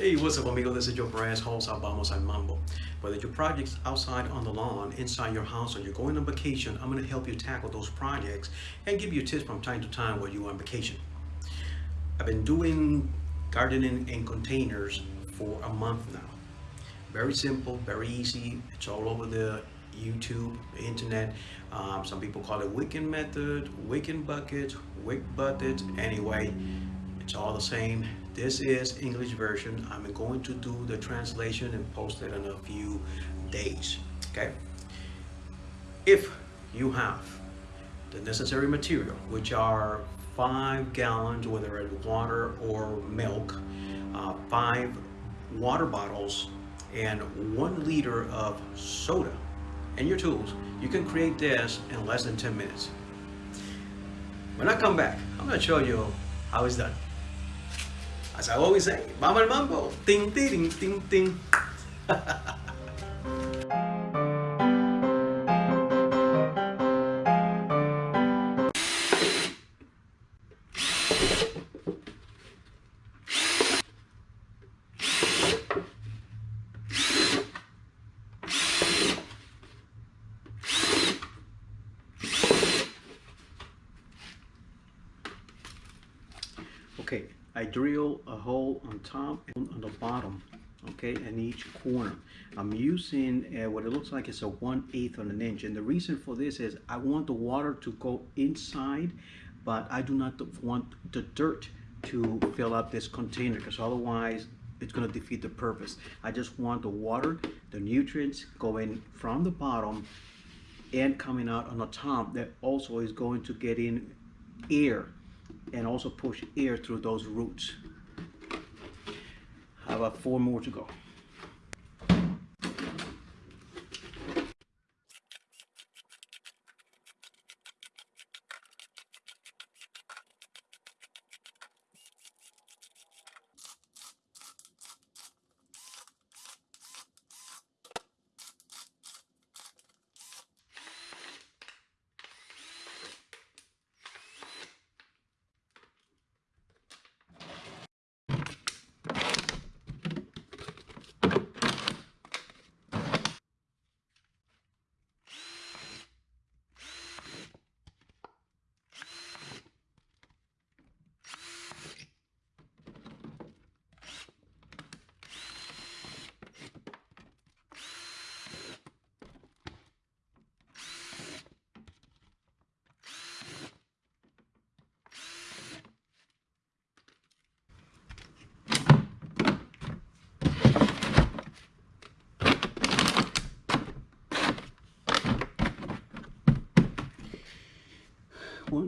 Hey, what's up amigo? This is your Perez host, Vamos al Mambo. Whether your project's outside on the lawn, inside your house, or you're going on vacation, I'm going to help you tackle those projects and give you tips from time to time while you're on vacation. I've been doing gardening in containers for a month now. Very simple, very easy. It's all over the YouTube, internet. Um, some people call it wicking method, wicking buckets, Wick buckets. Anyway, it's all the same. This is English version. I'm going to do the translation and post it in a few days. Okay. If you have the necessary material, which are five gallons, whether it's water or milk, uh, five water bottles, and one liter of soda, and your tools, you can create this in less than 10 minutes. When I come back, I'm going to show you how it's done. As I always say, Mama Mambo, ting, ting, ting, ting. Okay, I drill a hole on top and on the bottom, okay, and each corner. I'm using uh, what it looks like is a 1 8 on an inch. And the reason for this is I want the water to go inside, but I do not want the dirt to fill up this container because otherwise it's going to defeat the purpose. I just want the water, the nutrients going from the bottom and coming out on the top that also is going to get in air and also push air through those roots. How about four more to go?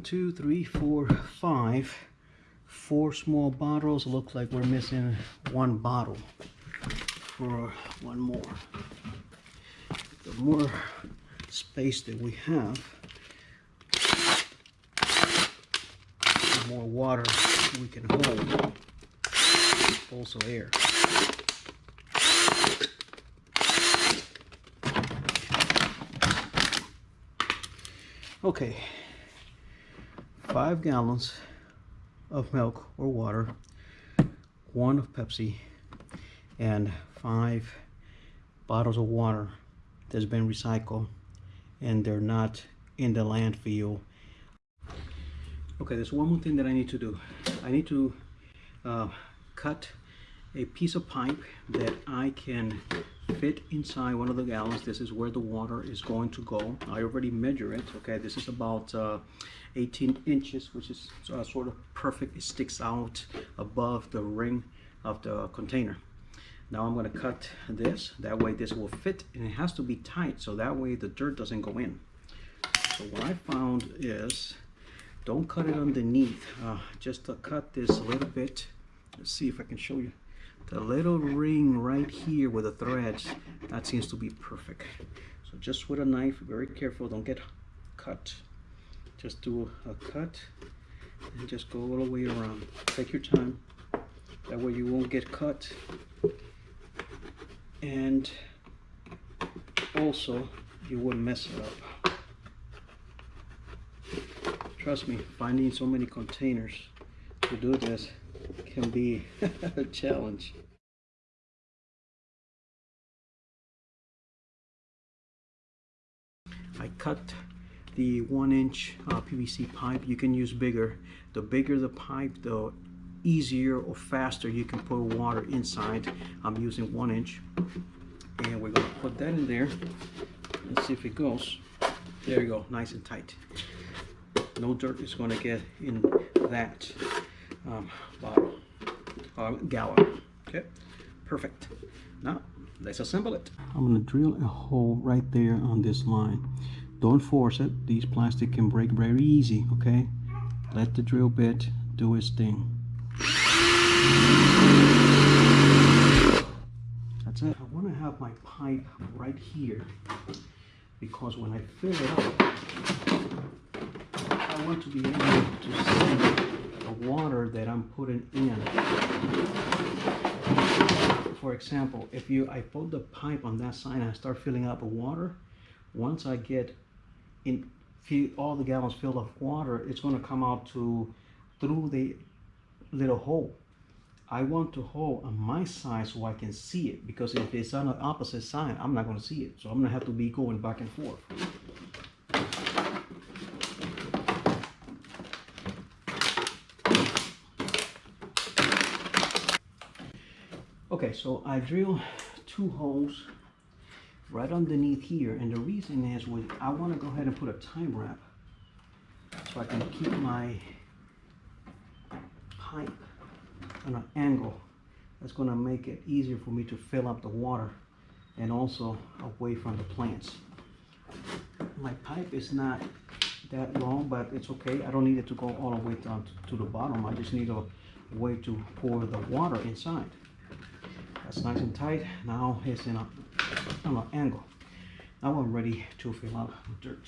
One two three four five. Four small bottles. Looks like we're missing one bottle for one more. The more space that we have the more water we can hold. Also air. Okay five gallons of milk or water, one of Pepsi, and five bottles of water that's been recycled and they're not in the landfill. Okay, there's one more thing that I need to do. I need to uh, cut a piece of pipe that I can fit inside one of the gallons. This is where the water is going to go. I already measure it. Okay, this is about uh, 18 inches, which is uh, sort of perfect. It sticks out above the ring of the container. Now I'm going to cut this. That way this will fit and it has to be tight so that way the dirt doesn't go in. So what I found is don't cut it underneath. Uh, just cut this a little bit. Let's see if I can show you the little ring right here with the threads that seems to be perfect. So just with a knife very careful don't get cut. Just do a cut and just go all the way around. Take your time. That way you won't get cut. And also you wouldn't mess it up. Trust me finding so many containers to do this can be a challenge. I cut the one inch uh, PVC pipe. You can use bigger. The bigger the pipe, the easier or faster you can put water inside. I'm using one inch. And we're gonna put that in there. and see if it goes. There you go, nice and tight. No dirt is gonna get in that. Um, bottle, uh, gallon. Okay, perfect. Now, let's assemble it. I'm gonna drill a hole right there on this line. Don't force it. These plastic can break very easy, okay? Let the drill bit do its thing. That's it. I want to have my pipe right here because when I fill it up, I want to be able to see the water that I'm putting in. For example, if you I put the pipe on that side and I start filling up with water, once I get in all the gallons filled of water, it's going to come out to through the little hole. I want to hold on my side so I can see it because if it's on the opposite side, I'm not going to see it. So I'm going to have to be going back and forth. Okay, so I drill two holes right underneath here and the reason is with I want to go ahead and put a time wrap so I can keep my pipe on an angle that's going to make it easier for me to fill up the water and also away from the plants. My pipe is not that long but it's okay. I don't need it to go all the way down to the bottom. I just need a way to pour the water inside that's nice and tight. Now it's in a an uh, angle. Now I'm ready to fill up dirt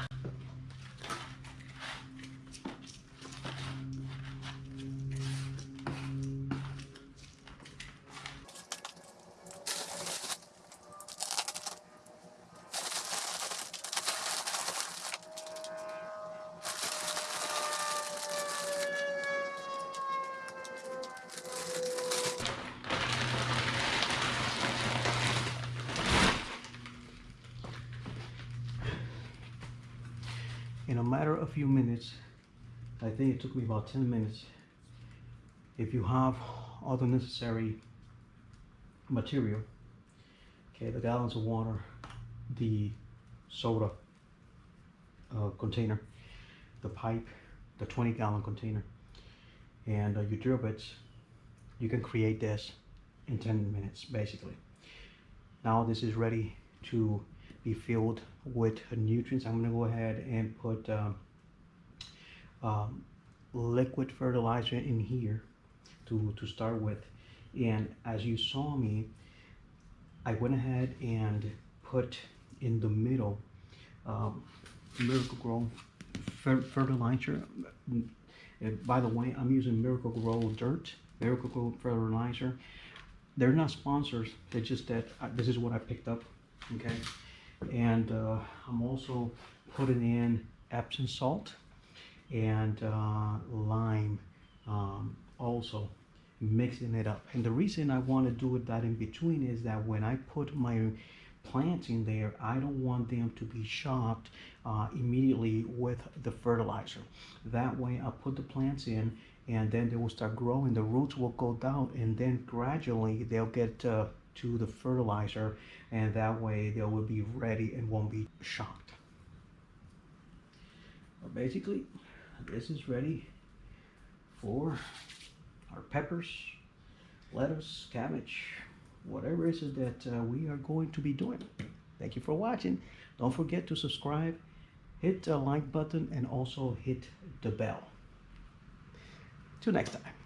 in a matter of a few minutes I think it took me about 10 minutes. If you have all the necessary material okay the gallons of water the soda uh, container the pipe the 20 gallon container and uh, your drill bits you can create this in 10 minutes basically. Now this is ready to be filled with nutrients. I'm going to go ahead and put um, um, liquid fertilizer in here to, to start with. And as you saw me, I went ahead and put in the middle um, Miracle-Gro fer- fertilizer. And by the way, I'm using Miracle-Gro dirt, Miracle-Gro fertilizer. They're not sponsors. They're just that uh, this is what I picked up. Okay, and uh, I'm also putting in Epsom salt and uh, lime um, also mixing it up. And the reason I want to do it that in between is that when I put my plants in there I don't want them to be shocked uh, immediately with the fertilizer. That way I put the plants in and then they will start growing. The roots will go down and then gradually they'll get uh, to the fertilizer and that way they will be ready and won't be shocked basically this is ready for our peppers, lettuce, cabbage, whatever it is that uh, we are going to be doing. Thank you for watching. Don't forget to subscribe, hit the like button, and also hit the bell. Till next time.